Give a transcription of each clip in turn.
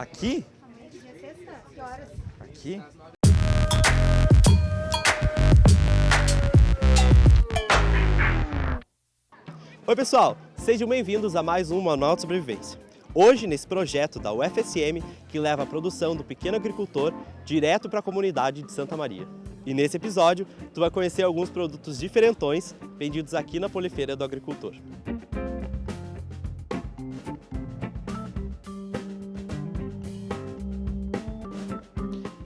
Aqui? Aqui? Oi pessoal, sejam bem-vindos a mais um Manual de Sobrevivência. Hoje, nesse projeto da UFSM, que leva a produção do pequeno agricultor direto para a comunidade de Santa Maria. E nesse episódio, tu vai conhecer alguns produtos diferentões vendidos aqui na Polifeira do Agricultor.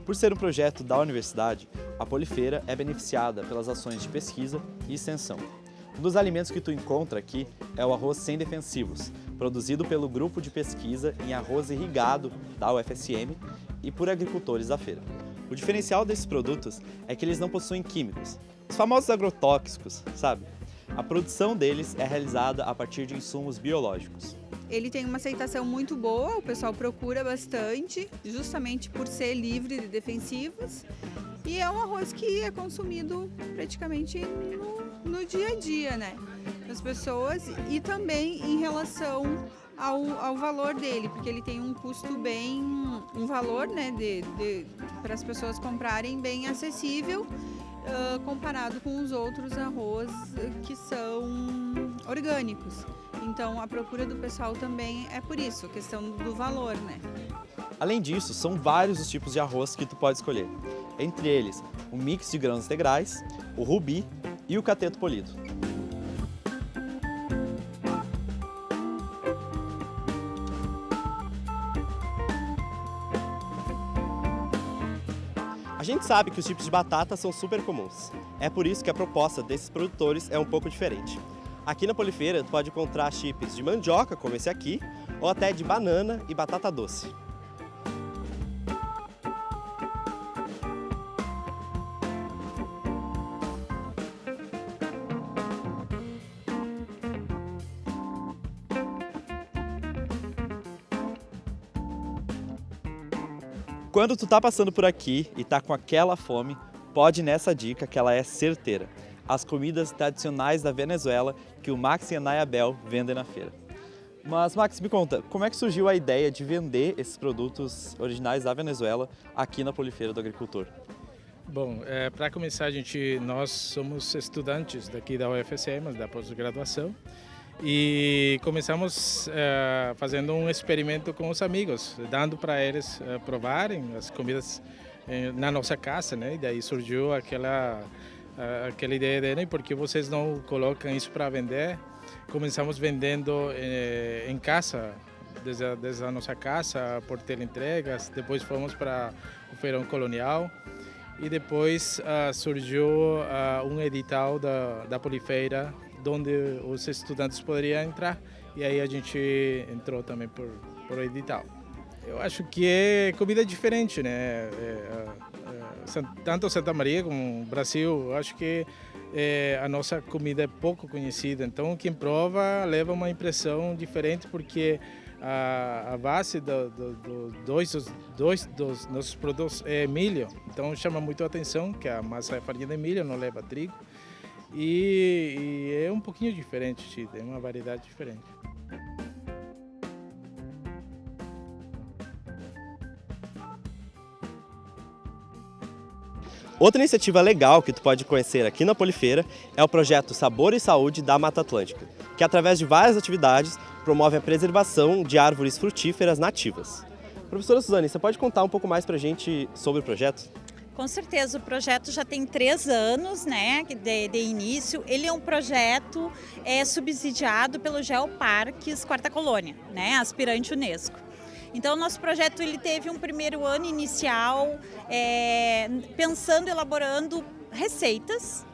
Por ser um projeto da universidade, a Polifeira é beneficiada pelas ações de pesquisa e extensão. Um dos alimentos que tu encontra aqui é o arroz sem defensivos, produzido pelo grupo de pesquisa em arroz irrigado da UFSM e por agricultores da feira. O diferencial desses produtos é que eles não possuem químicos, os famosos agrotóxicos, sabe? A produção deles é realizada a partir de insumos biológicos. Ele tem uma aceitação muito boa, o pessoal procura bastante, justamente por ser livre de defensivos. E é um arroz que é consumido praticamente no, no dia a dia, né? Das pessoas e também em relação ao, ao, valor dele, porque ele tem um custo bem, um valor, né, de, de para as pessoas comprarem bem acessível uh, comparado com os outros arroz que são orgânicos. Então a procura do pessoal também é por isso, questão do valor, né? Além disso, são vários os tipos de arroz que tu pode escolher. Entre eles, o mix de grãos integrais, o rubi e o cateto polido. Gente sabe que os tipos de batata são super comuns. É por isso que a proposta desses produtores é um pouco diferente. Aqui na Polifeira, tu pode encontrar chips de mandioca, como esse aqui, ou até de banana e batata doce. Quando tu tá passando por aqui e tá com aquela fome, pode nessa dica que ela é certeira as comidas tradicionais da Venezuela que o Max e a Nayabel vendem na feira. Mas Max, me conta, como é que surgiu a ideia de vender esses produtos originais da Venezuela aqui na Polifeira do Agricultor? Bom, é, para começar, a gente, nós somos estudantes daqui da UFSM, da pós-graduação, e começamos é, fazendo um experimento com os amigos, dando para eles é, provarem as comidas é, na nossa casa, né? E daí surgiu aquela aquela ideia de né, por que vocês não colocam isso para vender. Começamos vendendo em casa, desde, desde a nossa casa, por teleentregas, depois fomos para o Feirão Colonial e depois uh, surgiu uh, um edital da, da Polifeira, onde os estudantes poderiam entrar e aí a gente entrou também por, por edital. Eu acho que é comida diferente, né? É, é, tanto Santa Maria como Brasil, acho que é, a nossa comida é pouco conhecida, então quem prova leva uma impressão diferente porque a, a base do, do, do, dois, dois dos nossos produtos é milho, então chama muito a atenção que a massa é farinha de milho, não leva trigo e, e é um pouquinho diferente, tem uma variedade diferente. Outra iniciativa legal que tu pode conhecer aqui na Polifeira é o projeto Sabor e Saúde da Mata Atlântica, que através de várias atividades promove a preservação de árvores frutíferas nativas. Professora Suzane, você pode contar um pouco mais para a gente sobre o projeto? Com certeza, o projeto já tem três anos né, de, de início. Ele é um projeto é, subsidiado pelo Geoparques Quarta Colônia, né, aspirante Unesco. Então, nosso projeto ele teve um primeiro ano inicial é, pensando, elaborando receitas,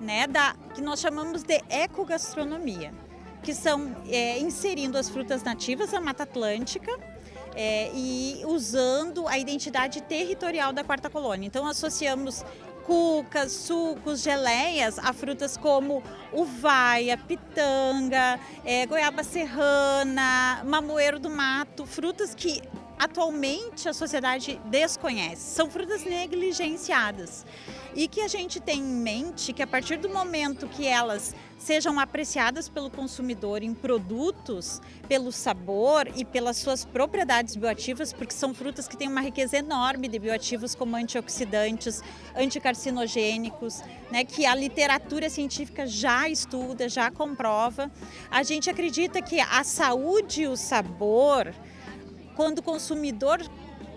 né, da, que nós chamamos de ecogastronomia, que são é, inserindo as frutas nativas da Mata Atlântica, é, e usando a identidade territorial da quarta colônia. Então associamos cucas, sucos, geleias a frutas como uvaia, pitanga, é, goiaba serrana, mamoeiro do mato, frutas que atualmente a sociedade desconhece. São frutas negligenciadas e que a gente tem em mente que a partir do momento que elas sejam apreciadas pelo consumidor em produtos, pelo sabor e pelas suas propriedades bioativas, porque são frutas que têm uma riqueza enorme de bioativos como antioxidantes, anticarcinogênicos, né, que a literatura científica já estuda, já comprova. A gente acredita que a saúde e o sabor, quando o consumidor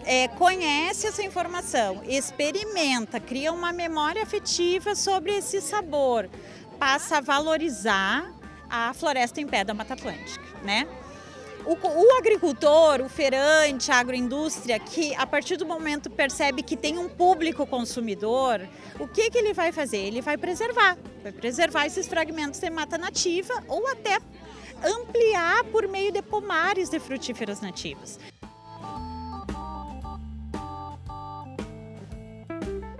é, conhece essa informação, experimenta, cria uma memória afetiva sobre esse sabor, passa a valorizar a floresta em pé da Mata Atlântica, né? O, o, agricultor, o feirante, a agroindústria, que a partir do momento percebe que tem um público consumidor, o que, que ele vai fazer? Ele vai preservar, vai preservar esses fragmentos de mata nativa ou até ampliar por meio de pomares de frutíferas nativas.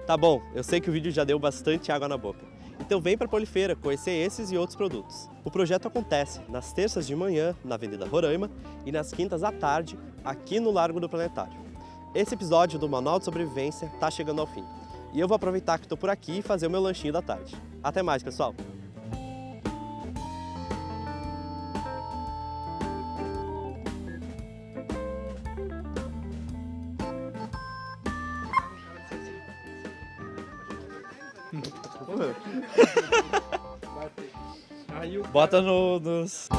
Tá bom, eu sei que o vídeo já deu bastante água na boca. Então vem para a Polifeira conhecer esses e outros produtos. O projeto acontece nas terças de manhã na Avenida Roraima e nas quintas à tarde aqui no Largo do Planetário. Esse episódio do Manual de Sobrevivência está chegando ao fim. E eu vou aproveitar que estou por aqui e fazer o meu lanchinho da tarde. Até mais, pessoal! Bota no, nos...